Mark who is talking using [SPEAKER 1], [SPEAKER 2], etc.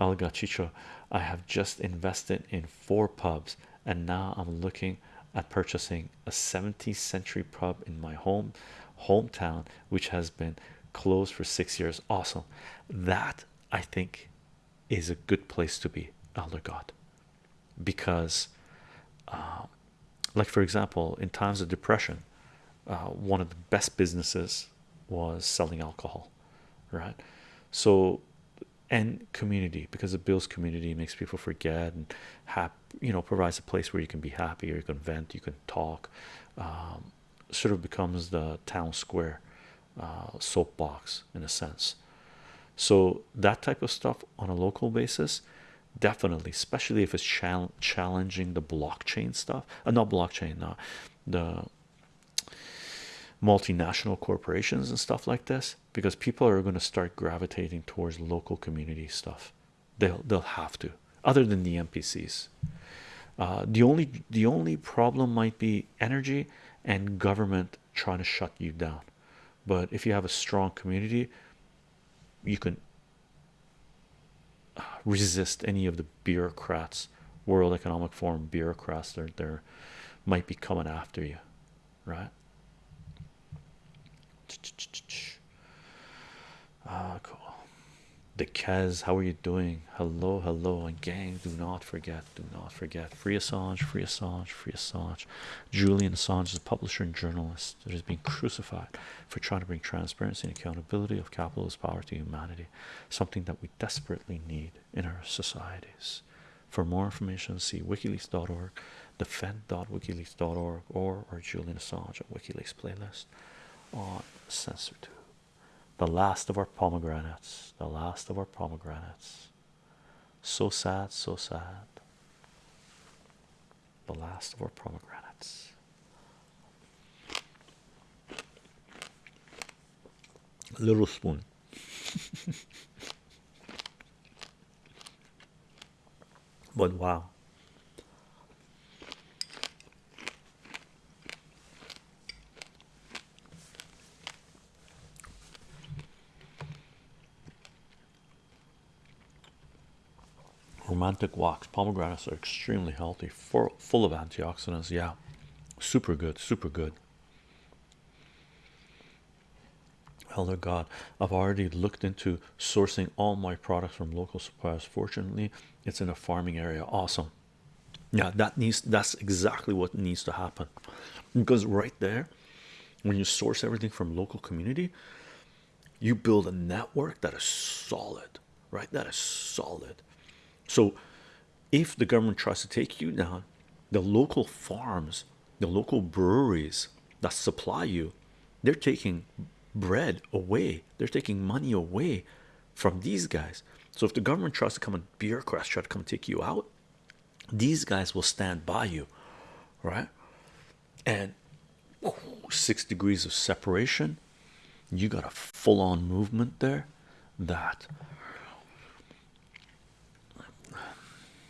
[SPEAKER 1] Alga I have just invested in four pubs and now I'm looking at purchasing a 17th century pub in my home hometown, which has been closed for six years. Awesome, that I think is a good place to be, Elder God, because, um, like for example, in times of depression, uh, one of the best businesses was selling alcohol, right? So, and community because it builds community, makes people forget, and have you know provides a place where you can be happy, or you can vent, you can talk. Um, sort of becomes the town square uh, soapbox in a sense. So that type of stuff on a local basis, definitely, especially if it's challenging the blockchain stuff, uh, not blockchain, uh, the multinational corporations and stuff like this, because people are going to start gravitating towards local community stuff. They'll they'll have to, other than the NPCs. Uh, the only the only problem might be energy and government trying to shut you down. But if you have a strong community, you can uh, resist any of the bureaucrats, World Economic Forum bureaucrats. They're there might be coming after you, right? Ah, cool. The Kez, how are you doing? Hello, hello, and gang. Do not forget, do not forget. Free Assange, free Assange, free Assange. Julian Assange is a publisher and journalist that has been crucified for trying to bring transparency and accountability of capitalist power to humanity, something that we desperately need in our societies. For more information, see wikileaks.org, defend.wikileaks.org, or or Julian Assange at WikiLeaks playlist on censored the last of our pomegranates the last of our pomegranates. So sad so sad. The last of our pomegranates. Little spoon. But wow romantic walks. Pomegranates are extremely healthy for full of antioxidants. Yeah. Super good super good. Elder god i've already looked into sourcing all my products from local suppliers. Fortunately it's in a farming area. Awesome. Yeah that needs that's exactly what needs to happen. Because right there when you source everything from local community you build a network that is solid right? That is solid so if the government tries to take you down the local farms the local breweries that supply you they're taking bread away. They're taking money away from these guys. So if the government tries to come and bureaucrats try to come take you out these guys will stand by you right? And six degrees of separation. You got a full-on movement there that